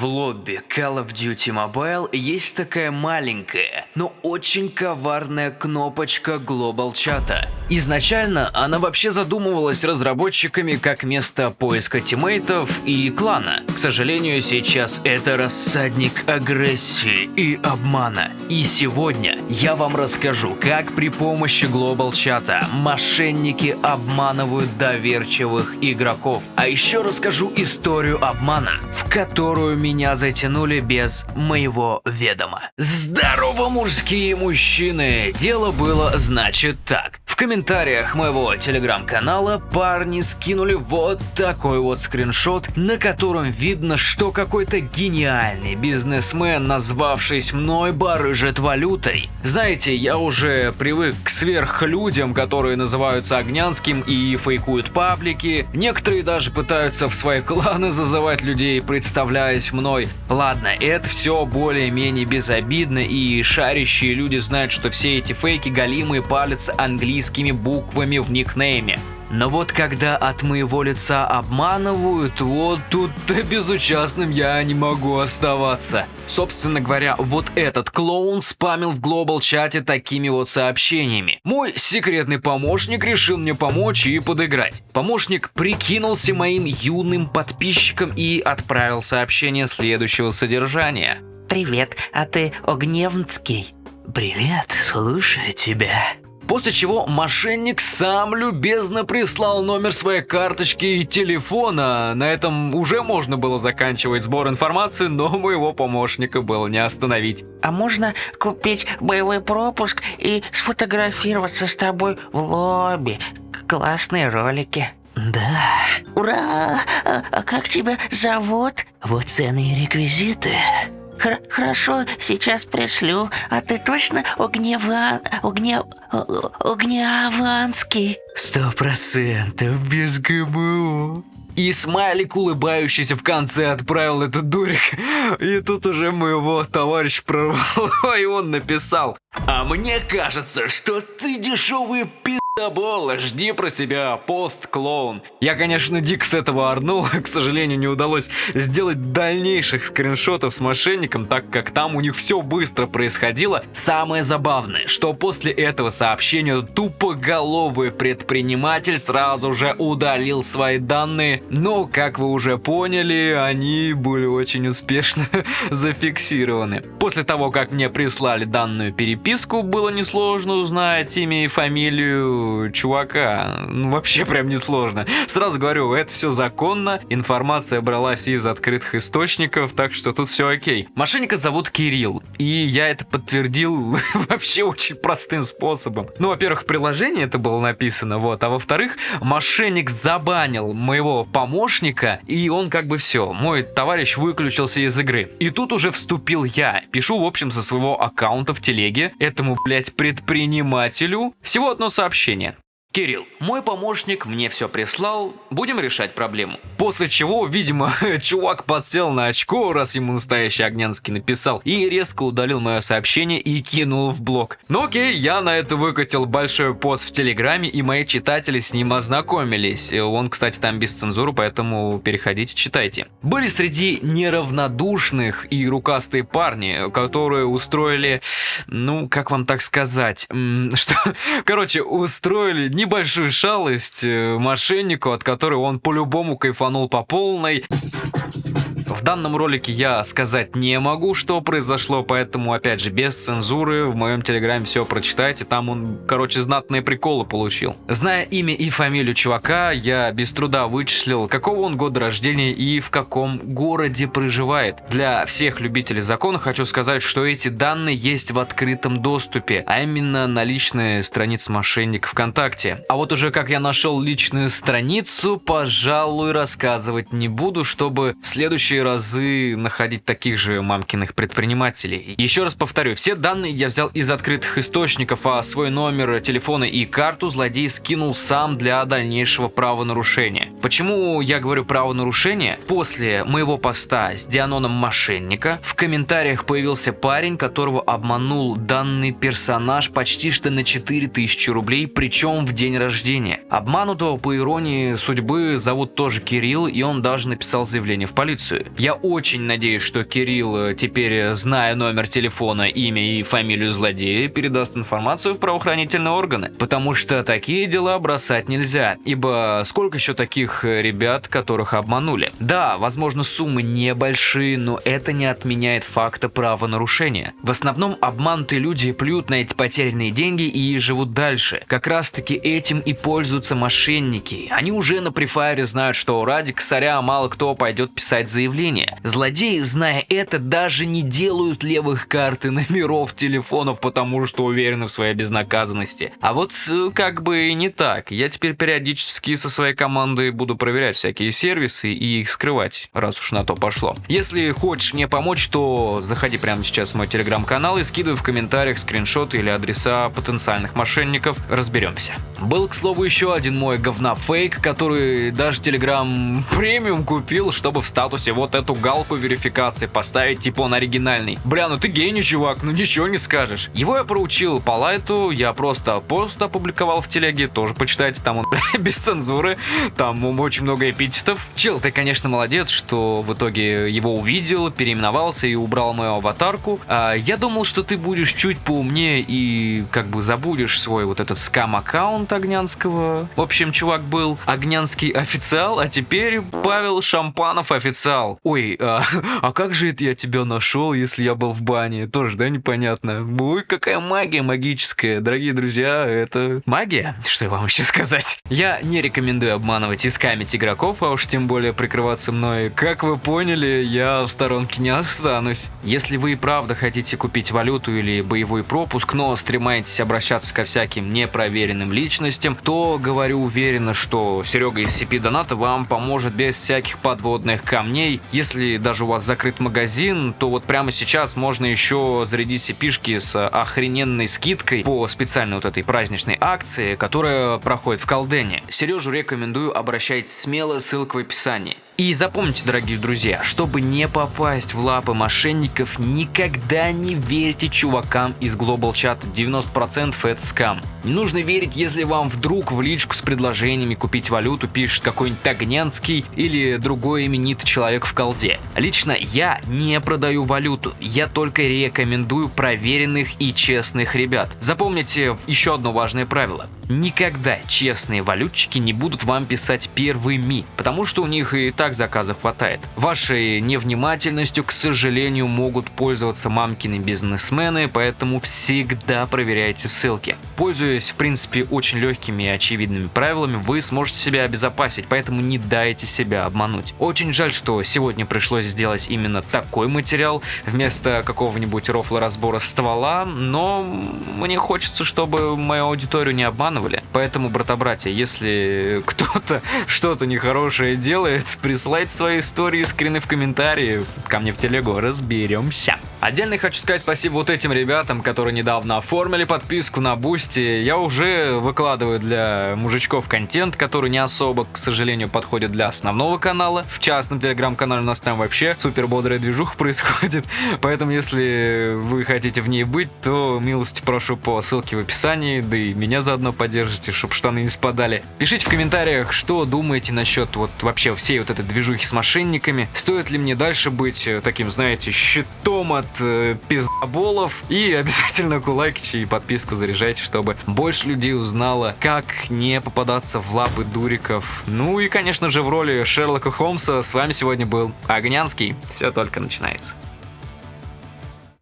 В лобби Call of Duty Mobile есть такая маленькая, но очень коварная кнопочка Global чата. Изначально она вообще задумывалась разработчиками как место поиска тиммейтов и клана. К сожалению, сейчас это рассадник агрессии и обмана. И сегодня я вам расскажу, как при помощи Global чата мошенники обманывают доверчивых игроков. А еще расскажу историю обмана, в которую меня затянули без моего ведома. Здорово, мужские мужчины! Дело было, значит, так. Комментариях моего телеграм-канала парни скинули вот такой вот скриншот, на котором видно, что какой-то гениальный бизнесмен, назвавшись мной, барыжит валютой. Знаете, я уже привык к сверхлюдям, которые называются Огнянским и фейкуют паблики. Некоторые даже пытаются в свои кланы зазывать людей, представляясь мной. Ладно, это все более-менее безобидно и шарящие люди знают, что все эти фейки галимые палятся английскими буквами в никнейме. Но вот когда от моего лица обманывают, вот тут-то безучастным я не могу оставаться. Собственно говоря, вот этот клоун спамил в глобал чате такими вот сообщениями. Мой секретный помощник решил мне помочь и подыграть. Помощник прикинулся моим юным подписчиком и отправил сообщение следующего содержания. Привет, а ты Огневнский? Привет, слушаю тебя. После чего мошенник сам любезно прислал номер своей карточки и телефона. На этом уже можно было заканчивать сбор информации, но моего помощника было не остановить. А можно купить боевой пропуск и сфотографироваться с тобой в лобби? Классные ролики. Да. Ура! А, а как тебя зовут? Вот цены и реквизиты. Хр хорошо, сейчас пришлю. А ты точно Огнева... Огне... Огнеаванский? Сто процентов без ГБО. И смайлик, улыбающийся в конце, отправил этот дурик. И тут уже моего товарища прорвало, и он написал. А мне кажется, что ты дешевый пи*** Бола, жди про себя, пост-клоун. Я, конечно, дик с этого орнул, к сожалению, не удалось сделать дальнейших скриншотов с мошенником, так как там у них все быстро происходило. Самое забавное, что после этого сообщения тупоголовый предприниматель сразу же удалил свои данные, но, как вы уже поняли, они были очень успешно зафиксированы. После того, как мне прислали данную переписку, было несложно узнать имя и фамилию чувака. Ну, вообще прям несложно. Сразу говорю, это все законно, информация бралась из открытых источников, так что тут все окей. Мошенника зовут Кирилл, и я это подтвердил вообще очень простым способом. Ну, во-первых, в приложении это было написано, вот, а во-вторых, мошенник забанил моего помощника, и он как бы все, мой товарищ выключился из игры. И тут уже вступил я, пишу, в общем, со своего аккаунта в телеге этому, блядь, предпринимателю всего одно сообщение сообщения. Кирилл, мой помощник мне все прислал, будем решать проблему. После чего, видимо, чувак подсел на очко, раз ему настоящий Огнянский написал, и резко удалил мое сообщение и кинул в блог. Ну окей, я на это выкатил большой пост в Телеграме, и мои читатели с ним ознакомились. Он, кстати, там без цензуры, поэтому переходите, читайте. Были среди неравнодушных и рукастые парни, которые устроили, ну, как вам так сказать, что, короче, устроили небольшую шалость э, мошеннику, от которой он по-любому кайфанул по полной. В данном ролике я сказать не могу, что произошло, поэтому, опять же, без цензуры, в моем телеграме все прочитайте, там он, короче, знатные приколы получил. Зная имя и фамилию чувака, я без труда вычислил, какого он года рождения и в каком городе проживает. Для всех любителей закона хочу сказать, что эти данные есть в открытом доступе, а именно на личной странице мошенника ВКонтакте. А вот уже как я нашел личную страницу, пожалуй, рассказывать не буду, чтобы в следующий разы находить таких же мамкиных предпринимателей. Еще раз повторю, все данные я взял из открытых источников, а свой номер телефона и карту злодей скинул сам для дальнейшего правонарушения. Почему я говорю правонарушение? После моего поста с Дианоном мошенника в комментариях появился парень, которого обманул данный персонаж почти что на 4000 рублей, причем в день рождения. Обманутого, по иронии судьбы, зовут тоже Кирилл, и он даже написал заявление в полицию. Я очень надеюсь, что Кирилл э, теперь, э, зная номер телефона, имя и фамилию злодея, передаст информацию в правоохранительные органы. Потому что такие дела бросать нельзя, ибо сколько еще таких э, ребят, которых обманули? Да, возможно, суммы небольшие, но это не отменяет факта правонарушения. В основном обманутые люди плюют на эти потерянные деньги и живут дальше. Как раз таки этим и пользуются мошенники. Они уже на префайре знают, что ради косаря мало кто пойдет писать заявление. Злодеи, зная это, даже не делают левых карт и номеров телефонов, потому что уверены в своей безнаказанности. А вот э, как бы не так. Я теперь периодически со своей командой буду проверять всякие сервисы и их скрывать, раз уж на то пошло. Если хочешь мне помочь, то заходи прямо сейчас в мой телеграм-канал и скидывай в комментариях скриншоты или адреса потенциальных мошенников. Разберемся. Был, к слову, еще один мой говнофейк, который даже Telegram премиум купил, чтобы в статусе вот эту галку верификации поставить, типа он оригинальный. Бля, ну ты гений, чувак, ну ничего не скажешь. Его я проучил по лайту, я просто пост опубликовал в телеге, тоже почитайте, там он бля, без цензуры, там очень много эпитетов. Чел, ты, конечно, молодец, что в итоге его увидел, переименовался и убрал мою аватарку. А, я думал, что ты будешь чуть поумнее и как бы забудешь свой вот этот скам-аккаунт Огнянского. В общем, чувак был Огнянский официал, а теперь Павел Шампанов официал. Ой, а, а как же это я тебя нашел, если я был в бане? Тоже, да, непонятно. Ой, какая магия магическая. Дорогие друзья, это магия? Что вам еще сказать? Я не рекомендую обманывать и скамить игроков, а уж тем более прикрываться мной. Как вы поняли, я в сторонке не останусь. Если вы и правда хотите купить валюту или боевой пропуск, но стремаетесь обращаться ко всяким непроверенным личностям, то говорю уверенно, что Серега из CP Доната вам поможет без всяких подводных камней. Если даже у вас закрыт магазин, то вот прямо сейчас можно еще зарядить CP-шки с охрененной скидкой по специальной вот этой праздничной акции, которая проходит в Колдене. Сережу рекомендую, обращайтесь смело, ссылка в описании. И запомните, дорогие друзья, чтобы не попасть в лапы мошенников, никогда не верьте чувакам из Global Chat, 90% это скам. Не нужно верить, если вам вдруг в личку с предложениями купить валюту пишет какой-нибудь Тагнянский или другой именитый человек колде. Лично я не продаю валюту, я только рекомендую проверенных и честных ребят. Запомните еще одно важное правило. Никогда честные валютчики не будут вам писать первыми, потому что у них и так заказов хватает. Вашей невнимательностью, к сожалению, могут пользоваться мамкины бизнесмены, поэтому всегда проверяйте ссылки. Пользуясь, в принципе, очень легкими и очевидными правилами, вы сможете себя обезопасить, поэтому не дайте себя обмануть. Очень жаль, что сегодня пришлось сделать именно такой материал вместо какого-нибудь рофла разбора ствола, но мне хочется, чтобы мою аудиторию не обманывали обманывали. Поэтому, брата-братья, если кто-то что-то нехорошее делает, присылайте свои истории, скрины в комментарии, ко мне в телегу, разберемся. Отдельно хочу сказать спасибо вот этим ребятам, которые недавно оформили подписку на Boosty. Я уже выкладываю для мужичков контент, который не особо, к сожалению, подходит для основного канала. В частном телеграм-канале у нас там вообще супер бодрая движуха происходит. Поэтому, если вы хотите в ней быть, то милости прошу по ссылке в описании, да и меня заодно поддержите, чтобы штаны не спадали. Пишите в комментариях, что думаете насчет вот вообще всей вот этой движухи с мошенниками. Стоит ли мне дальше быть таким, знаете, щитом от э, пиздоболов. И обязательно кулаките и подписку заряжайте, чтобы больше людей узнало, как не попадаться в лапы дуриков. Ну и, конечно же, в роли Шерлока Холмса с вами сегодня был Огнянский. Все только начинается.